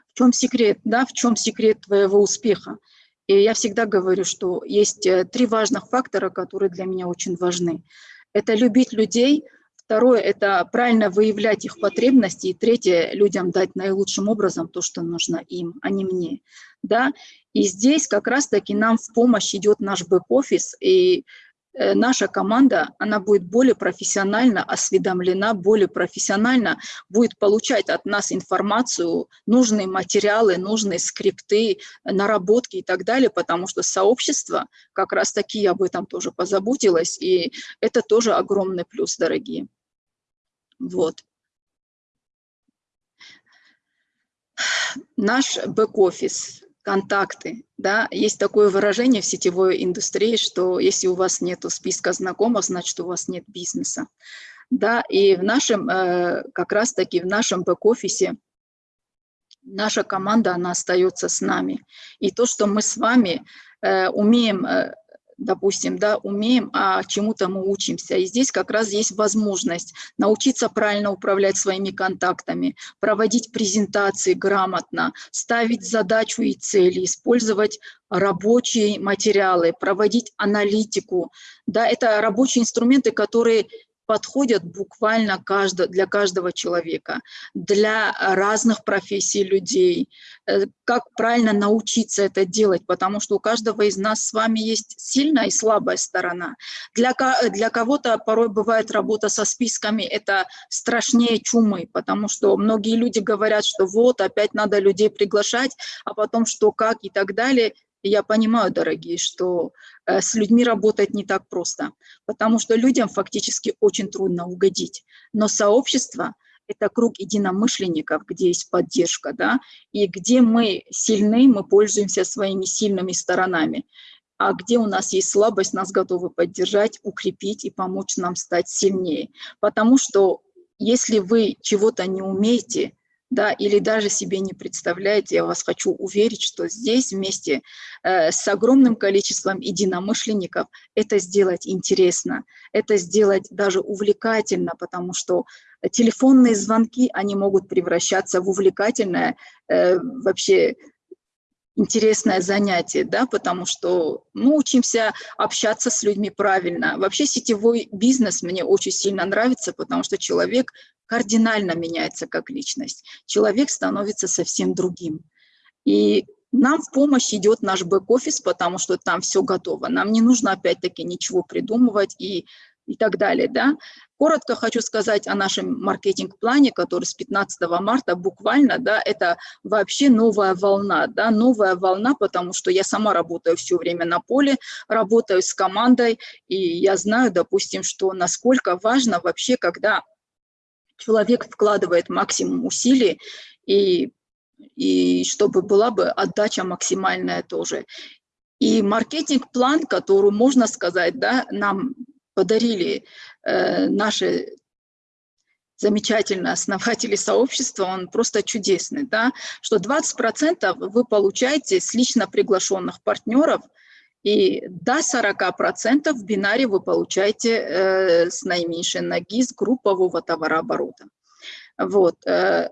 в чем секрет, да, в чем секрет твоего успеха. И я всегда говорю, что есть э, три важных фактора, которые для меня очень важны. Это любить людей, Второе – это правильно выявлять их потребности. И третье – людям дать наилучшим образом то, что нужно им, а не мне. Да? И здесь как раз-таки нам в помощь идет наш бэк-офис, и наша команда, она будет более профессионально осведомлена, более профессионально будет получать от нас информацию, нужные материалы, нужные скрипты, наработки и так далее, потому что сообщество, как раз таки об этом тоже позаботилось, и это тоже огромный плюс, дорогие. Вот. Наш бэк-офис, контакты. Да? Есть такое выражение в сетевой индустрии, что если у вас нет списка знакомых, значит, у вас нет бизнеса. Да? И в нашем, э, как раз-таки в нашем бэк-офисе наша команда, она остается с нами. И то, что мы с вами э, умеем э, допустим, да, умеем, а чему-то мы учимся. И здесь как раз есть возможность научиться правильно управлять своими контактами, проводить презентации грамотно, ставить задачу и цели, использовать рабочие материалы, проводить аналитику. Да, это рабочие инструменты, которые подходят буквально каждого, для каждого человека, для разных профессий людей, э, как правильно научиться это делать, потому что у каждого из нас с вами есть сильная и слабая сторона. Для, для кого-то порой бывает работа со списками, это страшнее чумы, потому что многие люди говорят, что вот, опять надо людей приглашать, а потом что, как и так далее я понимаю, дорогие, что э, с людьми работать не так просто, потому что людям фактически очень трудно угодить. Но сообщество – это круг единомышленников, где есть поддержка, да, и где мы сильны, мы пользуемся своими сильными сторонами. А где у нас есть слабость, нас готовы поддержать, укрепить и помочь нам стать сильнее. Потому что если вы чего-то не умеете, да, или даже себе не представляете, я вас хочу уверить, что здесь вместе э, с огромным количеством единомышленников это сделать интересно, это сделать даже увлекательно, потому что телефонные звонки, они могут превращаться в увлекательное э, вообще интересное занятие, да, потому что мы учимся общаться с людьми правильно. Вообще сетевой бизнес мне очень сильно нравится, потому что человек кардинально меняется как личность. Человек становится совсем другим. И нам в помощь идет наш бэк-офис, потому что там все готово. Нам не нужно опять-таки ничего придумывать и, и так далее. Да? Коротко хочу сказать о нашем маркетинг-плане, который с 15 марта буквально, да, это вообще новая волна, да, новая волна, потому что я сама работаю все время на поле, работаю с командой, и я знаю, допустим, что насколько важно вообще, когда человек вкладывает максимум усилий, и, и чтобы была бы отдача максимальная тоже. И маркетинг-план, который, можно сказать, да, нам подарили э, наши замечательные основатели сообщества, он просто чудесный, да, что 20% вы получаете с лично приглашенных партнеров – и до 40% в бинаре вы получаете э, с наименьшей ноги с группового товарооборота. Вот. Э,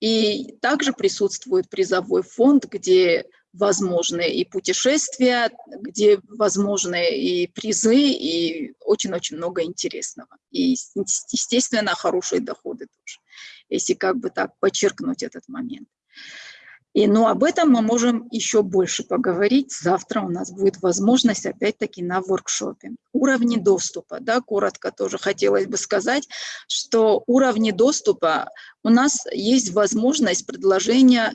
и также присутствует призовой фонд, где возможны и путешествия, где возможны и призы, и очень-очень много интересного. И, естественно, хорошие доходы тоже, если как бы так подчеркнуть этот момент. И, но об этом мы можем еще больше поговорить. Завтра у нас будет возможность опять-таки на воркшопе. Уровни доступа, да, коротко тоже хотелось бы сказать, что уровни доступа у нас есть возможность предложения,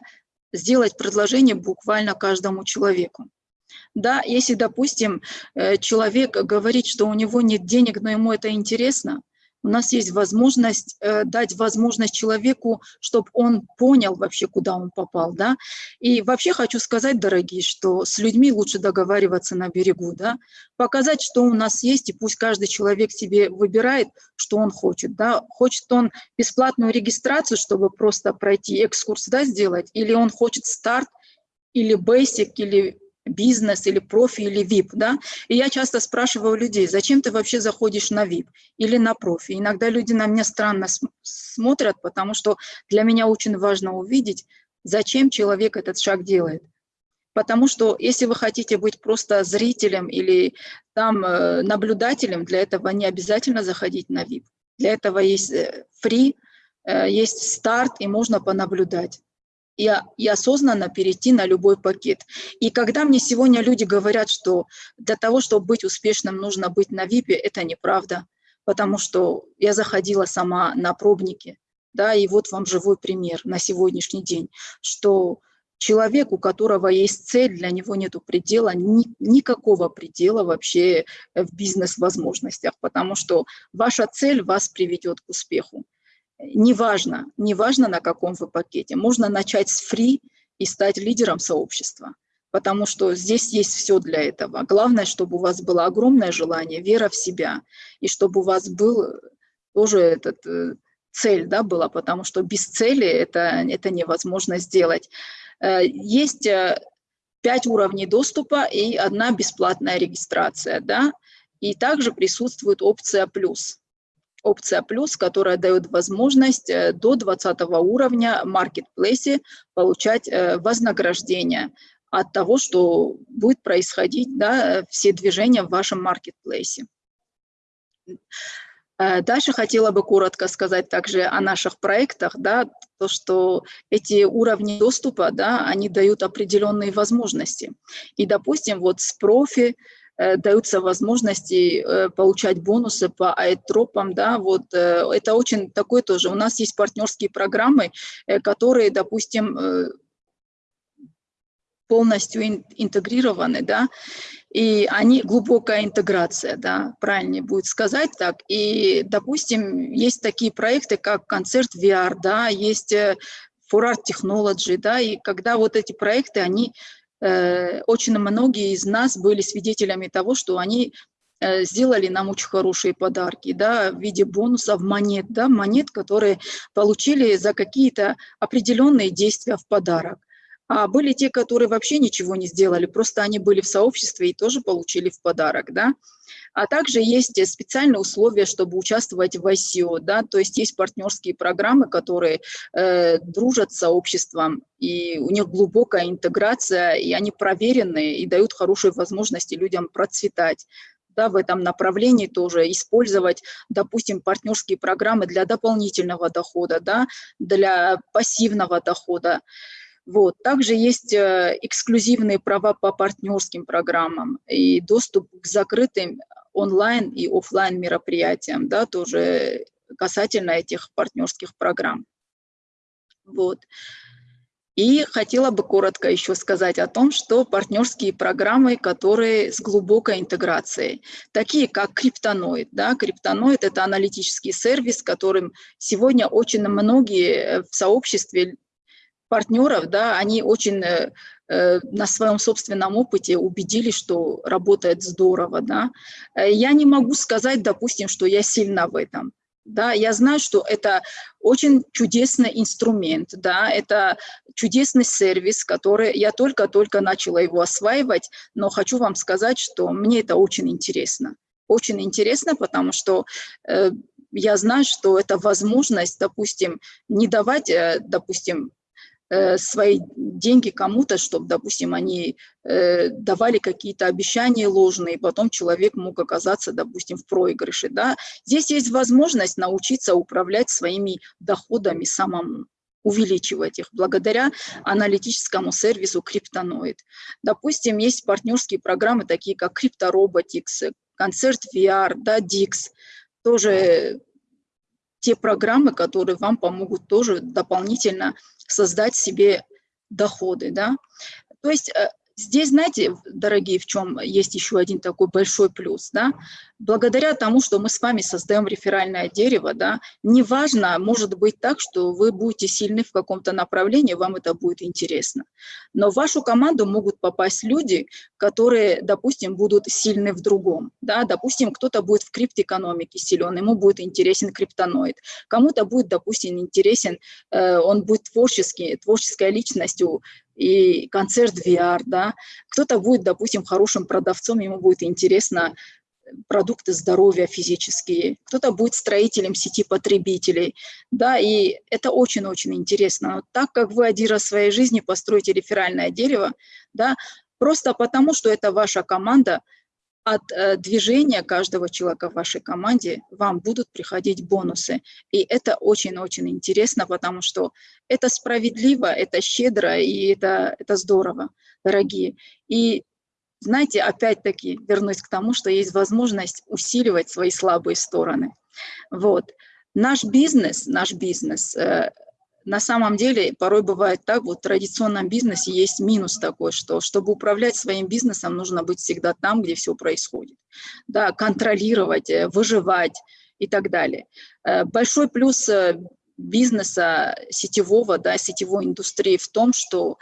сделать предложение буквально каждому человеку. Да, если, допустим, э, человек говорит, что у него нет денег, но ему это интересно, у нас есть возможность э, дать возможность человеку, чтобы он понял вообще, куда он попал, да. И вообще хочу сказать, дорогие, что с людьми лучше договариваться на берегу, да, показать, что у нас есть, и пусть каждый человек себе выбирает, что он хочет, да. Хочет он бесплатную регистрацию, чтобы просто пройти экскурс, да, сделать, или он хочет старт, или basic, или бизнес или профи или VIP, да, и я часто спрашиваю людей, зачем ты вообще заходишь на VIP или на профи. Иногда люди на меня странно смотрят, потому что для меня очень важно увидеть, зачем человек этот шаг делает. Потому что если вы хотите быть просто зрителем или там э, наблюдателем, для этого не обязательно заходить на VIP. Для этого есть free, есть старт, и можно понаблюдать и, и осознанно перейти на любой пакет. И когда мне сегодня люди говорят, что для того, чтобы быть успешным, нужно быть на ВИПе, это неправда, потому что я заходила сама на пробники, да, и вот вам живой пример на сегодняшний день, что человек, у которого есть цель, для него нет предела, ни, никакого предела вообще в бизнес-возможностях, потому что ваша цель вас приведет к успеху неважно, неважно на каком вы пакете. Можно начать с фри и стать лидером сообщества, потому что здесь есть все для этого. Главное, чтобы у вас было огромное желание, вера в себя, и чтобы у вас был тоже этот э, цель да, была, потому что без цели это, это невозможно сделать. Э, есть э, пять уровней доступа и одна бесплатная регистрация, да, и также присутствует опция «плюс» опция плюс, которая дает возможность э, до 20 уровня маркетплейсе получать э, вознаграждение от того, что будет происходить, да, все движения в вашем маркетплейсе. Э, дальше хотела бы коротко сказать также о наших проектах, да, то, что эти уровни доступа, да, они дают определенные возможности. И, допустим, вот с профи, даются возможности э, получать бонусы по айтропам, да, вот э, это очень такой тоже. У нас есть партнерские программы, которые, допустим, полностью интегрированы, да, и они глубокая интеграция, да, правильнее будет сказать так. И, допустим, есть такие проекты, как концерт VR, да, есть For Art Technology, да, и когда вот эти проекты, они Э, очень многие из нас были свидетелями того, что они э, сделали нам очень хорошие подарки, да, в виде бонусов монет, да, монет, которые получили за какие-то определенные действия в подарок. А были те, которые вообще ничего не сделали, просто они были в сообществе и тоже получили в подарок, да. А также есть специальные условия, чтобы участвовать в ICO, да, то есть есть партнерские программы, которые э, дружат с сообществом, и у них глубокая интеграция, и они проверены и дают хорошие возможности людям процветать да, в этом направлении тоже использовать, допустим, партнерские программы для дополнительного дохода, да, для пассивного дохода. Вот. Также есть э, эксклюзивные права по партнерским программам и доступ к закрытым онлайн и офлайн мероприятиям, да, тоже касательно этих партнерских программ. Вот. И хотела бы коротко еще сказать о том, что партнерские программы, которые с глубокой интеграцией, такие как Криптоноид. Да? Криптоноид – это аналитический сервис, которым сегодня очень многие в сообществе партнеров, да, они очень э, э, на своем собственном опыте убедились, что работает здорово. Да. Э, я не могу сказать, допустим, что я сильна в этом. Да, я знаю, что это очень чудесный инструмент, да, это чудесный сервис, который я только-только начала его осваивать, но хочу вам сказать, что мне это очень интересно. Очень интересно, потому что э, я знаю, что это возможность, допустим, не давать, э, допустим, свои деньги кому-то, чтобы, допустим, они э, давали какие-то обещания ложные, и потом человек мог оказаться, допустим, в проигрыше. Да? Здесь есть возможность научиться управлять своими доходами самому увеличивать их благодаря аналитическому сервису Криптоноид. Допустим, есть партнерские программы, такие как CryptoRobotics, Концерт VR, да, Dix, тоже те программы, которые вам помогут тоже дополнительно создать себе доходы. Да? То есть э, Здесь, знаете, дорогие, в чем есть еще один такой большой плюс, да? Благодаря тому, что мы с вами создаем реферальное дерево, да, неважно, может быть так, что вы будете сильны в каком-то направлении, вам это будет интересно. Но в вашу команду могут попасть люди, которые, допустим, будут сильны в другом, да, допустим, кто-то будет в криптоэкономике силен, ему будет интересен криптоноид, кому-то будет, допустим, интересен, э, он будет творческий, творческой личностью, и концерт VR, да. Кто-то будет, допустим, хорошим продавцом, ему будет интересно э, продукты здоровья физические, кто-то будет строителем сети потребителей, да, и это очень-очень интересно. Но так как вы один раз в своей жизни построите реферальное дерево, да, просто потому, что это ваша команда, от э, движения каждого человека в вашей команде вам будут приходить бонусы. И это очень-очень интересно, потому что это справедливо, это щедро и это, это здорово, дорогие. И знаете, опять-таки вернусь к тому, что есть возможность усиливать свои слабые стороны. Вот. Наш бизнес, наш бизнес э, на самом деле порой бывает так, вот в традиционном бизнесе есть минус такой, что чтобы управлять своим бизнесом, нужно быть всегда там, где все происходит. Да, контролировать, э, выживать и так далее. Э, большой плюс э, бизнеса сетевого, да, сетевой индустрии в том, что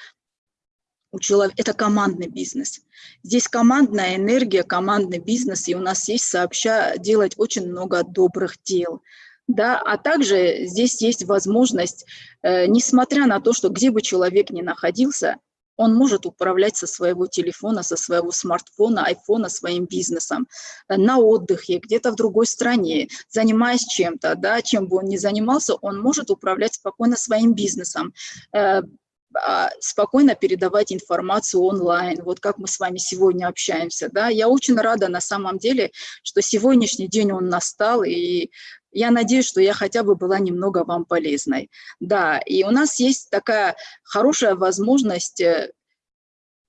у человека, это командный бизнес. Здесь командная энергия, командный бизнес, и у нас есть сообща делать очень много добрых дел да, а также здесь есть возможность, э, несмотря на то, что где бы человек ни находился, он может управлять со своего телефона, со своего смартфона, айфона своим бизнесом, э, на отдыхе, где-то в другой стране, занимаясь чем-то, да, чем бы он ни занимался, он может управлять спокойно своим бизнесом, э, а, спокойно передавать информацию онлайн, вот как мы с вами сегодня общаемся. Да? Я очень рада на самом деле, что сегодняшний день он настал, и я надеюсь, что я хотя бы была немного вам полезной. Да, и у нас есть такая хорошая возможность э,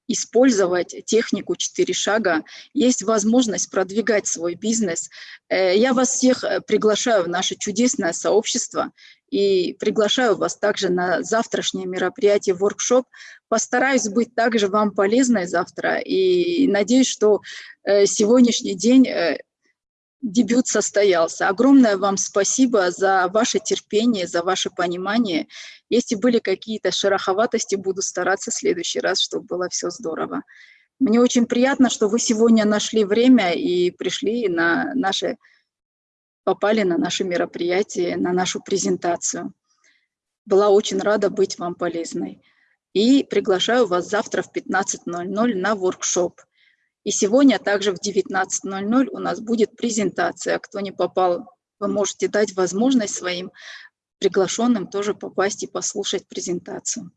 использовать технику 4 шага, есть возможность продвигать свой бизнес. Э, я вас всех э, приглашаю в наше чудесное сообщество и приглашаю вас также на завтрашнее мероприятие, воркшоп. Постараюсь быть также вам полезной завтра и надеюсь, что сегодняшний день дебют состоялся. Огромное вам спасибо за ваше терпение, за ваше понимание. Если были какие-то шероховатости, буду стараться в следующий раз, чтобы было все здорово. Мне очень приятно, что вы сегодня нашли время и пришли на наше, попали на наше мероприятие, на нашу презентацию. Была очень рада быть вам полезной. И приглашаю вас завтра в 15.00 на воркшоп. И сегодня также в 19.00 у нас будет презентация. Кто не попал, вы можете дать возможность своим приглашенным тоже попасть и послушать презентацию.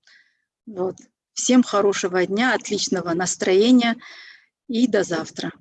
Вот. Всем хорошего дня, отличного настроения и до завтра.